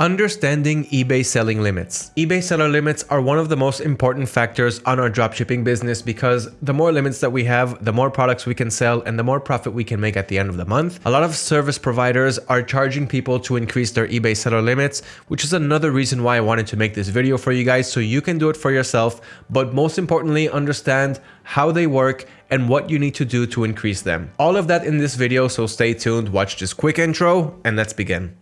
Understanding eBay selling limits. eBay seller limits are one of the most important factors on our dropshipping business because the more limits that we have, the more products we can sell and the more profit we can make at the end of the month. A lot of service providers are charging people to increase their eBay seller limits, which is another reason why I wanted to make this video for you guys so you can do it for yourself, but most importantly, understand how they work and what you need to do to increase them. All of that in this video, so stay tuned, watch this quick intro, and let's begin.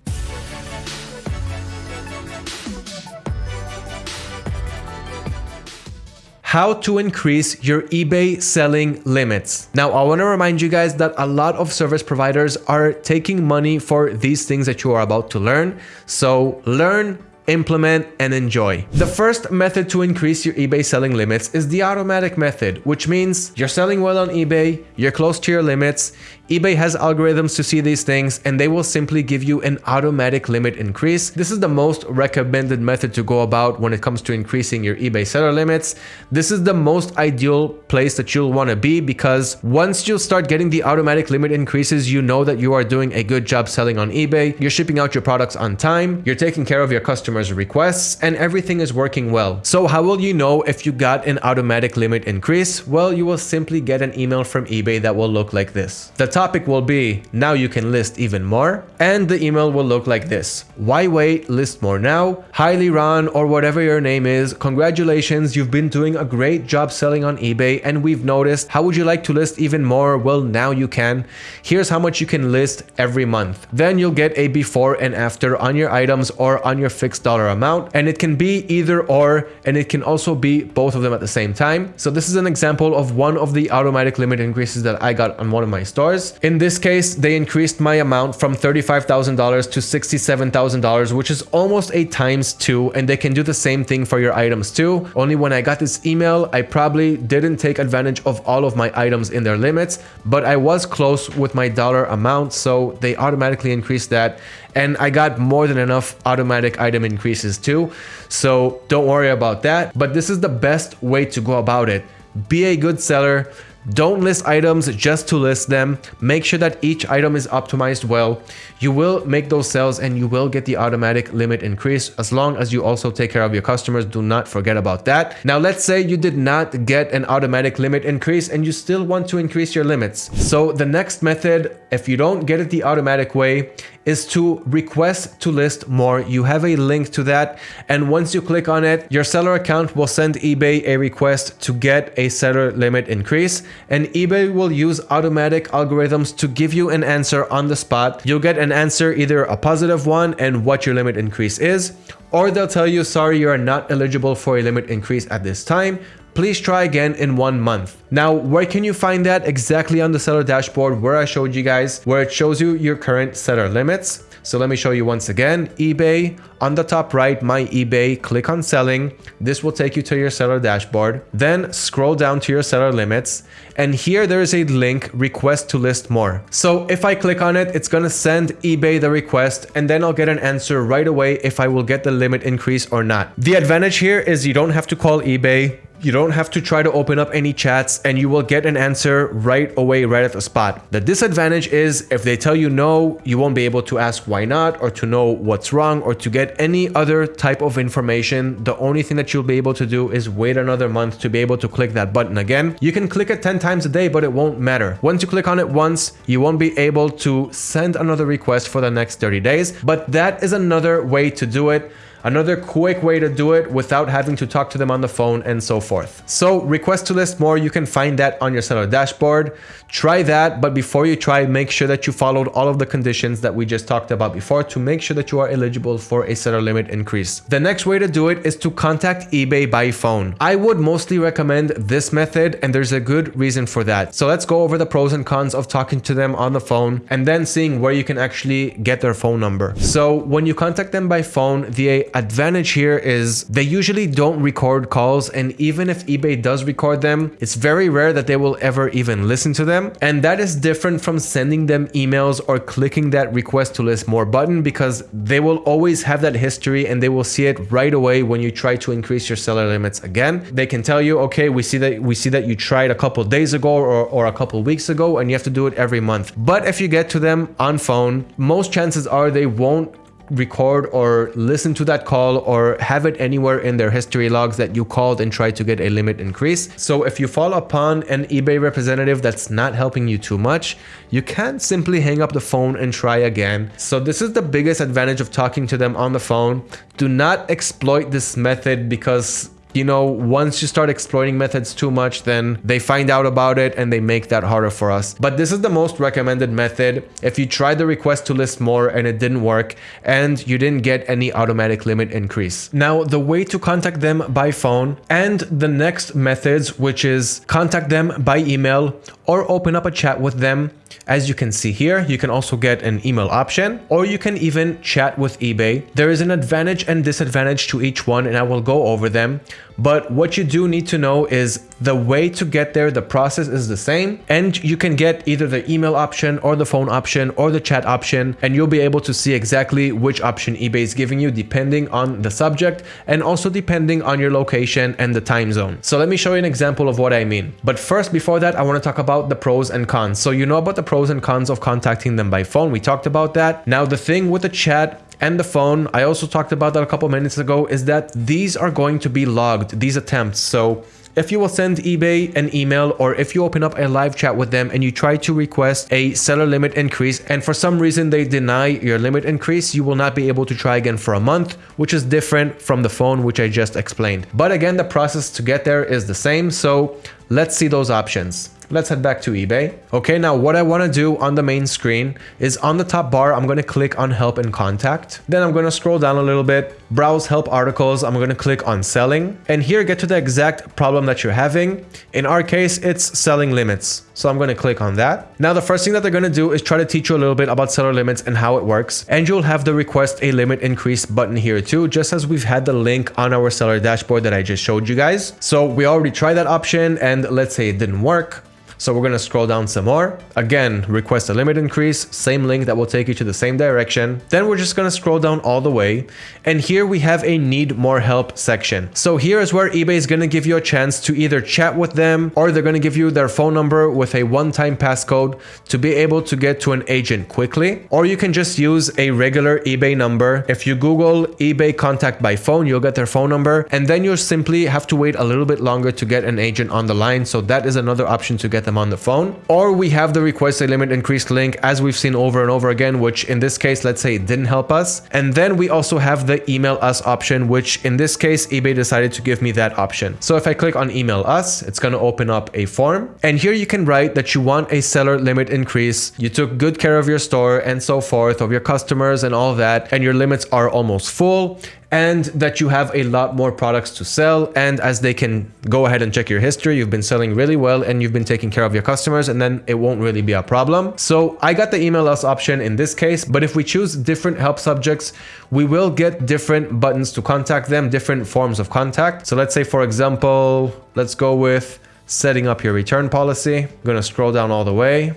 How to increase your eBay selling limits. Now, I want to remind you guys that a lot of service providers are taking money for these things that you are about to learn. So learn implement, and enjoy. The first method to increase your eBay selling limits is the automatic method, which means you're selling well on eBay, you're close to your limits, eBay has algorithms to see these things and they will simply give you an automatic limit increase. This is the most recommended method to go about when it comes to increasing your eBay seller limits. This is the most ideal place that you'll want to be because once you start getting the automatic limit increases, you know that you are doing a good job selling on eBay, you're shipping out your products on time, you're taking care of your customers requests and everything is working well. So how will you know if you got an automatic limit increase? Well, you will simply get an email from eBay that will look like this. The topic will be, now you can list even more. And the email will look like this. Why wait? List more now. Highly Ron or whatever your name is. Congratulations, you've been doing a great job selling on eBay and we've noticed. How would you like to list even more? Well, now you can. Here's how much you can list every month. Then you'll get a before and after on your items or on your fixed dollar amount and it can be either or and it can also be both of them at the same time. So this is an example of one of the automatic limit increases that I got on one of my stores. In this case, they increased my amount from $35,000 to $67,000, which is almost a times two and they can do the same thing for your items too. Only when I got this email, I probably didn't take advantage of all of my items in their limits, but I was close with my dollar amount. So they automatically increased that and I got more than enough automatic item increases too. So don't worry about that. But this is the best way to go about it. Be a good seller, don't list items just to list them. Make sure that each item is optimized well. You will make those sales and you will get the automatic limit increase as long as you also take care of your customers. Do not forget about that. Now, let's say you did not get an automatic limit increase and you still want to increase your limits. So the next method, if you don't get it the automatic way, is to request to list more. You have a link to that. And once you click on it, your seller account will send eBay a request to get a seller limit increase. And eBay will use automatic algorithms to give you an answer on the spot. You'll get an answer, either a positive one and what your limit increase is, or they'll tell you, sorry, you are not eligible for a limit increase at this time please try again in one month. Now, where can you find that? Exactly on the seller dashboard where I showed you guys, where it shows you your current seller limits. So let me show you once again, eBay, on the top right, my eBay, click on selling. This will take you to your seller dashboard. Then scroll down to your seller limits. And here there is a link, request to list more. So if I click on it, it's gonna send eBay the request and then I'll get an answer right away if I will get the limit increase or not. The advantage here is you don't have to call eBay. You don't have to try to open up any chats and you will get an answer right away, right at the spot. The disadvantage is if they tell you no, you won't be able to ask why not or to know what's wrong or to get any other type of information. The only thing that you'll be able to do is wait another month to be able to click that button again. You can click it 10 times a day, but it won't matter. Once you click on it once, you won't be able to send another request for the next 30 days, but that is another way to do it another quick way to do it without having to talk to them on the phone and so forth. So request to list more, you can find that on your seller dashboard. Try that, but before you try, make sure that you followed all of the conditions that we just talked about before to make sure that you are eligible for a seller limit increase. The next way to do it is to contact eBay by phone. I would mostly recommend this method and there's a good reason for that. So let's go over the pros and cons of talking to them on the phone and then seeing where you can actually get their phone number. So when you contact them by phone, the advantage here is they usually don't record calls and even if eBay does record them, it's very rare that they will ever even listen to them. And that is different from sending them emails or clicking that request to list more button because they will always have that history and they will see it right away when you try to increase your seller limits again. They can tell you, okay, we see that we see that you tried a couple days ago or, or a couple weeks ago and you have to do it every month. But if you get to them on phone, most chances are they won't record or listen to that call or have it anywhere in their history logs that you called and tried to get a limit increase. So if you fall upon an eBay representative that's not helping you too much, you can simply hang up the phone and try again. So this is the biggest advantage of talking to them on the phone. Do not exploit this method because you know, once you start exploiting methods too much, then they find out about it and they make that harder for us. But this is the most recommended method. If you tried the request to list more and it didn't work and you didn't get any automatic limit increase. Now, the way to contact them by phone and the next methods, which is contact them by email or open up a chat with them as you can see here, you can also get an email option or you can even chat with eBay. There is an advantage and disadvantage to each one and I will go over them. But what you do need to know is the way to get there, the process is the same and you can get either the email option or the phone option or the chat option and you'll be able to see exactly which option eBay is giving you depending on the subject and also depending on your location and the time zone. So let me show you an example of what I mean. But first, before that, I want to talk about the pros and cons. So you know about the pros and cons of contacting them by phone. We talked about that. Now the thing with the chat and the phone, I also talked about that a couple minutes ago, is that these are going to be logged, these attempts. So if you will send eBay an email or if you open up a live chat with them and you try to request a seller limit increase and for some reason they deny your limit increase, you will not be able to try again for a month, which is different from the phone, which I just explained. But again, the process to get there is the same. So let's see those options. Let's head back to eBay. Okay, now what I want to do on the main screen is on the top bar, I'm going to click on help and contact. Then I'm going to scroll down a little bit, browse help articles. I'm going to click on selling and here get to the exact problem that you're having. In our case, it's selling limits. So I'm going to click on that. Now, the first thing that they're going to do is try to teach you a little bit about seller limits and how it works. And you'll have the request a limit increase button here too, just as we've had the link on our seller dashboard that I just showed you guys. So we already tried that option and let's say it didn't work. So we're going to scroll down some more. Again, request a limit increase, same link that will take you to the same direction. Then we're just going to scroll down all the way. And here we have a need more help section. So here is where eBay is going to give you a chance to either chat with them or they're going to give you their phone number with a one-time passcode to be able to get to an agent quickly. Or you can just use a regular eBay number. If you Google eBay contact by phone, you'll get their phone number and then you'll simply have to wait a little bit longer to get an agent on the line. So that is another option to get them them on the phone. Or we have the request a limit increased link as we've seen over and over again, which in this case, let's say it didn't help us. And then we also have the email us option, which in this case, eBay decided to give me that option. So if I click on email us, it's going to open up a form. And here you can write that you want a seller limit increase. You took good care of your store and so forth of your customers and all that. And your limits are almost full and that you have a lot more products to sell. And as they can go ahead and check your history, you've been selling really well and you've been taking care of your customers and then it won't really be a problem. So I got the email us option in this case, but if we choose different help subjects, we will get different buttons to contact them, different forms of contact. So let's say, for example, let's go with setting up your return policy. I'm going to scroll down all the way.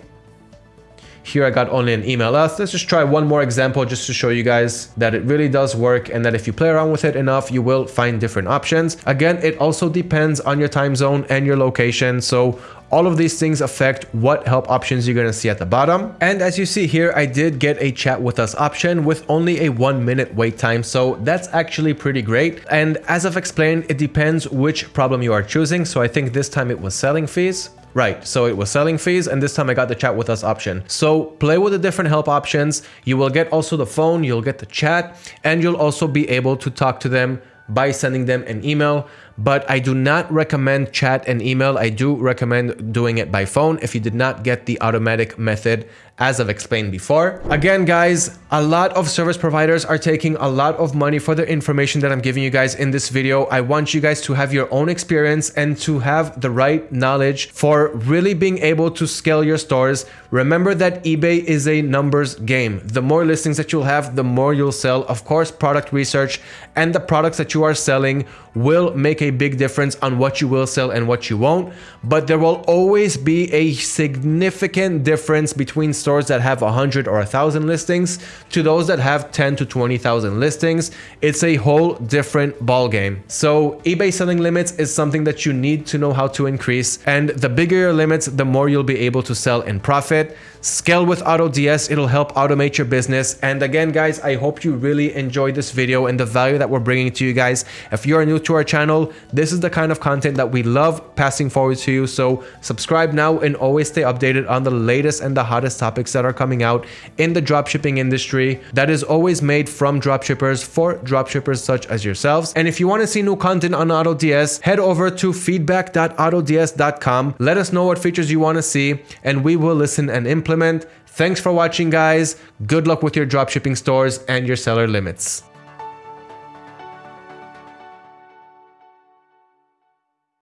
Here I got only an email us. Let's just try one more example just to show you guys that it really does work and that if you play around with it enough, you will find different options. Again, it also depends on your time zone and your location. So all of these things affect what help options you're going to see at the bottom. And as you see here, I did get a chat with us option with only a one minute wait time. So that's actually pretty great. And as I've explained, it depends which problem you are choosing. So I think this time it was selling fees. Right, so it was selling fees and this time I got the chat with us option. So play with the different help options. You will get also the phone, you'll get the chat, and you'll also be able to talk to them by sending them an email but I do not recommend chat and email. I do recommend doing it by phone if you did not get the automatic method as I've explained before. Again, guys, a lot of service providers are taking a lot of money for the information that I'm giving you guys in this video. I want you guys to have your own experience and to have the right knowledge for really being able to scale your stores. Remember that eBay is a numbers game. The more listings that you'll have, the more you'll sell. Of course, product research and the products that you are selling will make a big difference on what you will sell and what you won't. But there will always be a significant difference between stores that have 100 or 1,000 listings to those that have 10 to 20,000 listings. It's a whole different ball game. So eBay selling limits is something that you need to know how to increase. And the bigger your limits, the more you'll be able to sell and profit. Scale with AutoDS. It'll help automate your business. And again, guys, I hope you really enjoyed this video and the value that we're bringing to you guys. If you're new to our channel, this is the kind of content that we love passing forward to you. So subscribe now and always stay updated on the latest and the hottest topics that are coming out in the dropshipping industry that is always made from dropshippers for dropshippers such as yourselves. And if you want to see new content on AutoDS, head over to feedback.autods.com. Let us know what features you want to see and we will listen and implement. Thanks for watching guys. Good luck with your dropshipping stores and your seller limits.